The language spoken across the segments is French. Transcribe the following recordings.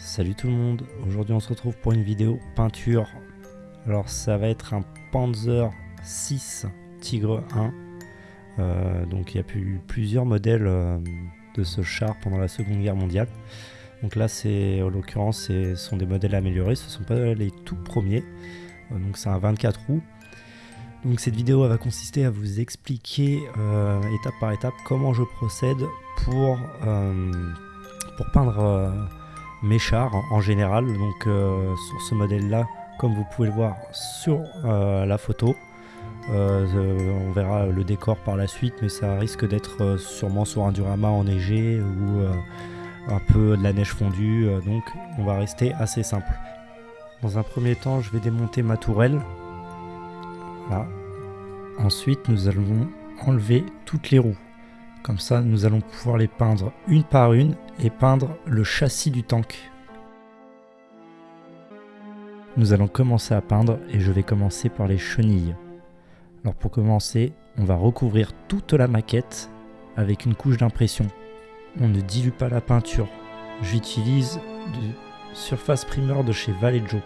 Salut tout le monde, aujourd'hui on se retrouve pour une vidéo peinture. Alors ça va être un Panzer 6 Tigre 1. Euh, donc il y a eu plusieurs modèles euh, de ce char pendant la seconde guerre mondiale. Donc là c'est en l'occurrence ce sont des modèles améliorés, ce ne sont pas les tout premiers. Euh, donc c'est un 24 roues. Donc cette vidéo va consister à vous expliquer étape par étape comment je procède pour, pour peindre mes chars en général. Donc euh, sur ce modèle là, comme vous pouvez le voir sur euh, la photo, euh, on verra le décor par la suite, mais ça risque d'être sûrement sur un durama enneigé ou un peu de la neige fondue, donc on va rester assez simple. Dans un premier temps, je vais démonter ma tourelle. Ensuite, nous allons enlever toutes les roues. Comme ça, nous allons pouvoir les peindre une par une et peindre le châssis du tank. Nous allons commencer à peindre et je vais commencer par les chenilles. Alors pour commencer, on va recouvrir toute la maquette avec une couche d'impression. On ne dilue pas la peinture. J'utilise du surface primeur de chez Vallejo.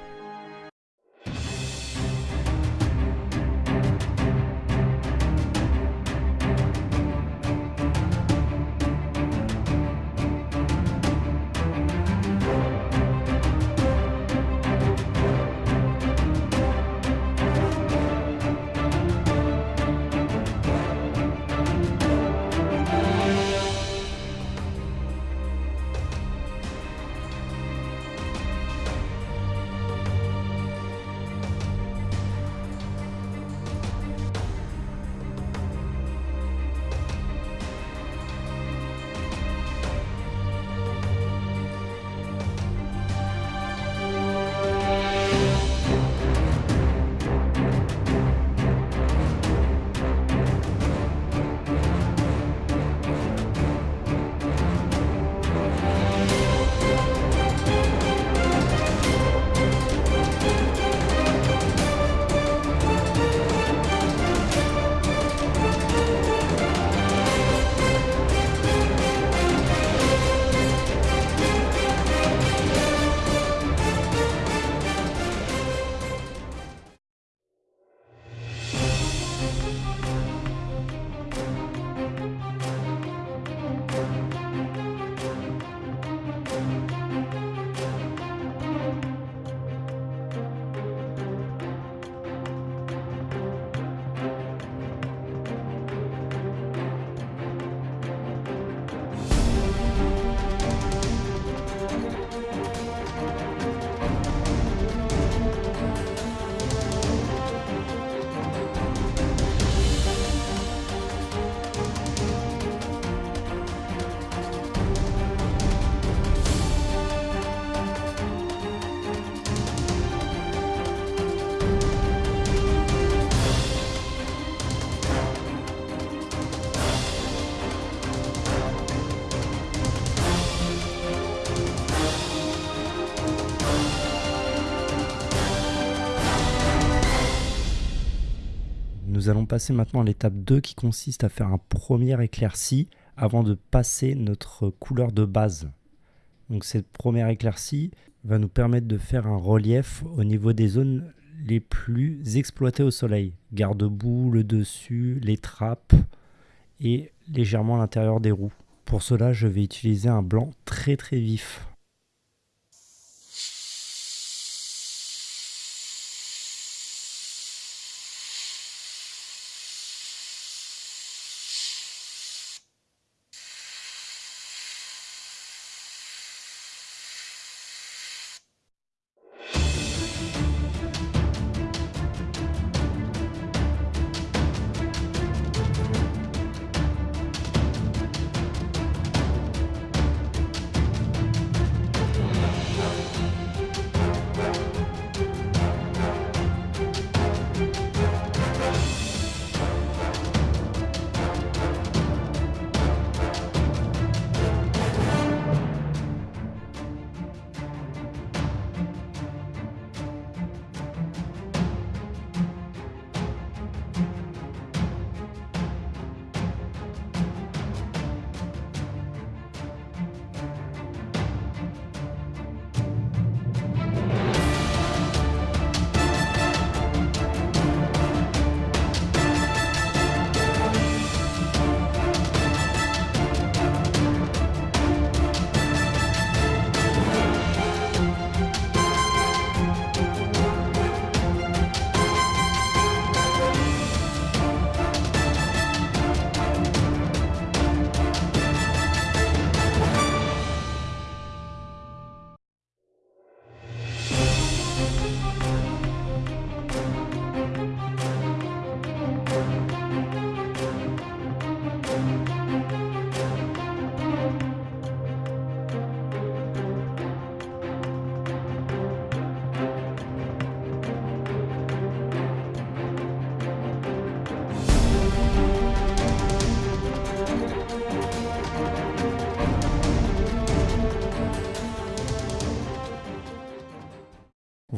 Nous allons passer maintenant à l'étape 2 qui consiste à faire un premier éclairci avant de passer notre couleur de base. Donc cette première éclaircie va nous permettre de faire un relief au niveau des zones les plus exploitées au soleil. Garde-boue, le dessus, les trappes et légèrement l'intérieur des roues. Pour cela, je vais utiliser un blanc très très vif.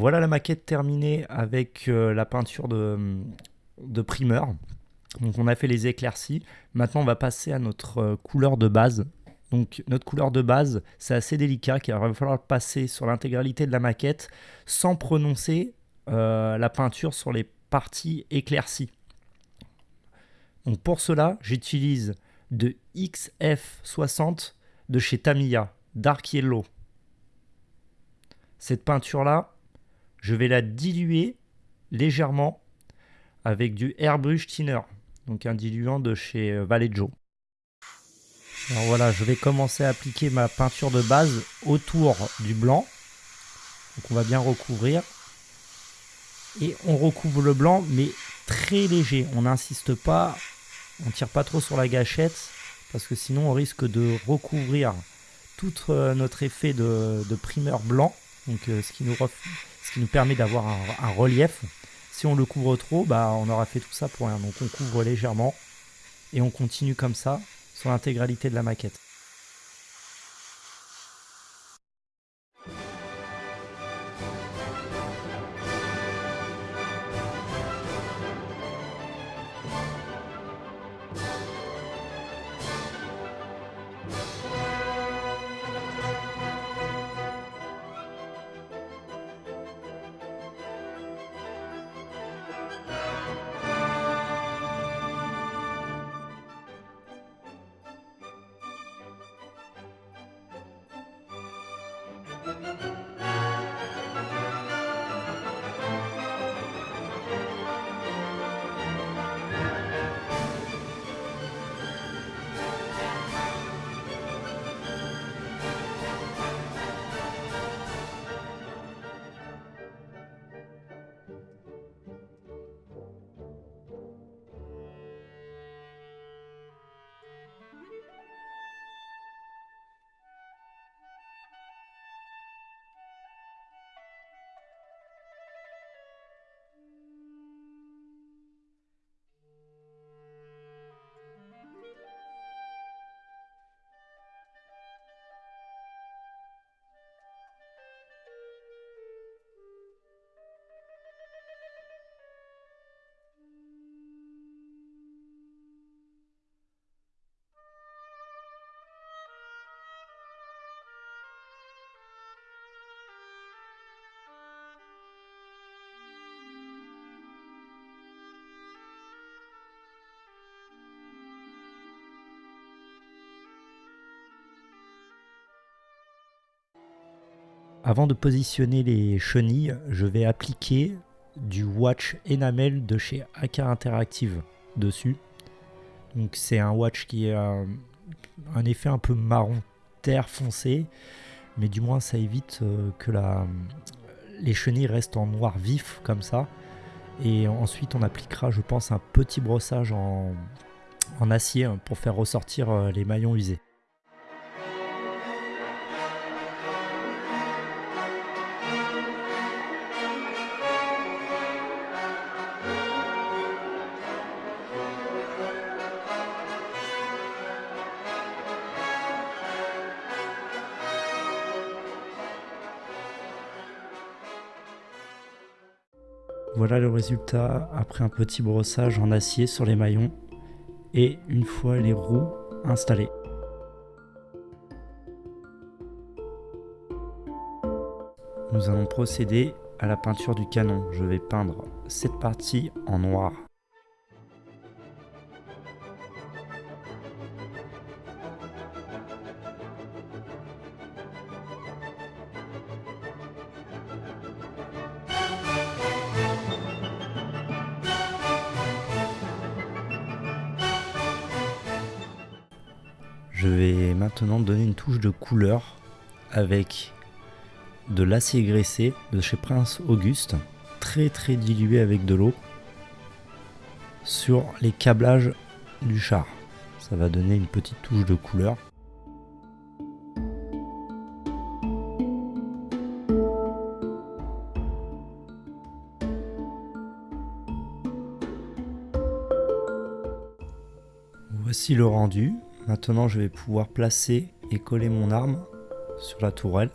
Voilà la maquette terminée avec euh, la peinture de, primeur. Donc on a fait les éclaircies. Maintenant on va passer à notre euh, couleur de base. Donc notre couleur de base, c'est assez délicat car il va falloir passer sur l'intégralité de la maquette sans prononcer euh, la peinture sur les parties éclaircies. Donc pour cela, j'utilise de XF60 de chez Tamiya, Dark Yellow. Cette peinture-là, je vais la diluer légèrement avec du Airbrush Thinner, donc un diluant de chez euh, Vallejo. Alors voilà, je vais commencer à appliquer ma peinture de base autour du blanc. Donc on va bien recouvrir. Et on recouvre le blanc, mais très léger. On n'insiste pas, on tire pas trop sur la gâchette, parce que sinon on risque de recouvrir tout euh, notre effet de, primeur blanc. Donc euh, ce, qui nous ce qui nous permet d'avoir un, relief. Si on le couvre trop, bah, on aura fait tout ça pour rien. Donc on couvre légèrement et on continue comme ça sur l'intégralité de la maquette. Avant de positionner les chenilles, je vais appliquer du watch enamel de chez Aka Interactive dessus. C'est un watch qui a un effet un peu marron terre foncé, mais du moins ça évite euh, que les chenilles restent en noir vif comme ça. Et ensuite on appliquera je pense un petit brossage en, en acier pour faire ressortir euh, les maillons usés. Voilà le résultat après un petit brossage en acier sur les maillons et une fois les roues installées. Nous allons procéder à la peinture du canon. Je vais peindre cette partie en noir. Donner une touche de couleur avec de l'acier graissé de chez Prince Auguste, très très dilué avec de l'eau, sur les câblages du char. Ça va donner une petite touche de couleur. Voici le rendu. Maintenant, je vais pouvoir placer et coller mon arme sur la tourelle.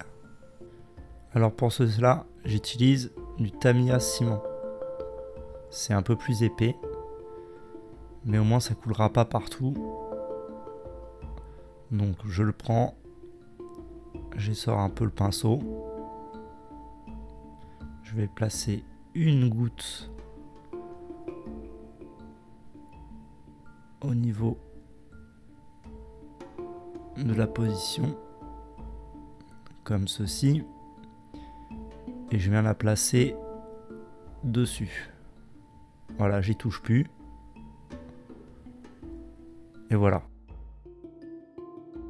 Alors pour cela, j'utilise du Tamiya ciment. C'est un peu plus épais, mais au moins ça coulera pas partout. Donc je le prends, j'essore un peu le pinceau. Je vais placer une goutte au niveau de la position comme ceci. Et je viens la placer dessus. Voilà j'y touche plus. Et voilà.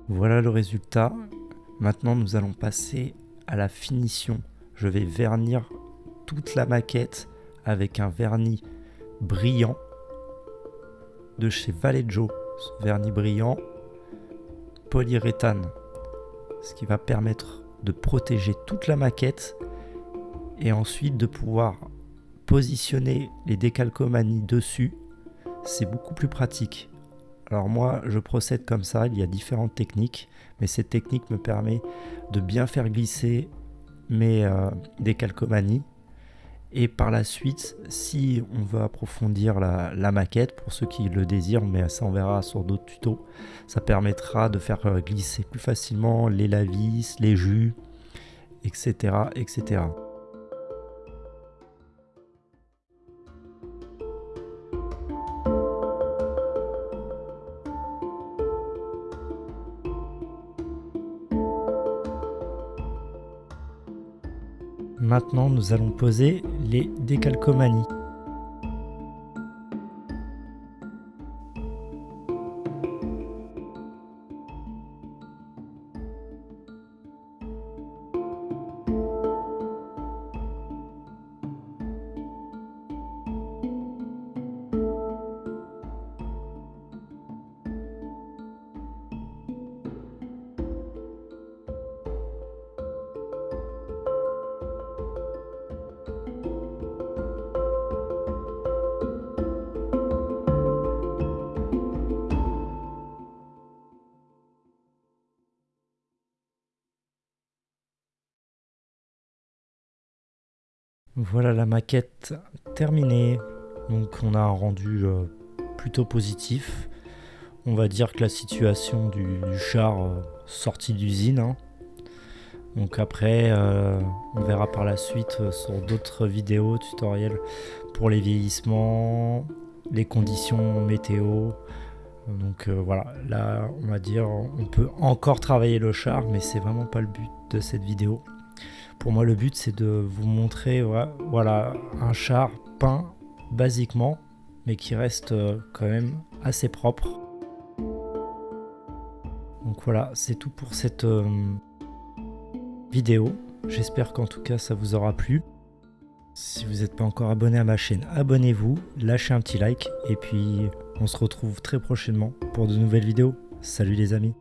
Voilà le résultat. Maintenant nous allons passer à la finition. Je vais vernir toute la maquette avec un vernis brillant de chez Vallejo vernis brillant polyuréthane, ce qui va permettre de protéger toute la maquette et ensuite de pouvoir positionner les décalcomanies dessus. C'est beaucoup plus pratique. Alors moi, je procède comme ça, il y a différentes techniques, mais cette technique me permet de bien faire glisser mes euh, décalcomanies et par la suite, si on veut approfondir la, maquette, pour ceux qui le désirent, mais ça on verra sur d'autres tutos, ça permettra de faire glisser plus facilement les lavis, les jus, etc. etc. Maintenant, nous allons poser les décalcomanies. Voilà la maquette terminée. Donc on a un rendu euh, plutôt positif. On va dire que la situation du, char euh, sorti d'usine. Hein. Donc après, euh, on verra par la suite sur d'autres vidéos tutoriels pour les vieillissements, les conditions météo. Donc voilà, là on va dire on peut encore travailler le char, mais c'est vraiment pas le but de cette vidéo. Pour moi, le but, c'est de vous montrer voilà, un char peint basiquement, mais qui reste euh, quand même assez propre. Donc voilà, c'est tout pour cette euh, vidéo. J'espère qu'en tout cas, ça vous aura plu. Si vous n'êtes pas encore abonné à ma chaîne, abonnez-vous, lâchez un petit like, et puis on se retrouve très prochainement pour de nouvelles vidéos. Salut les amis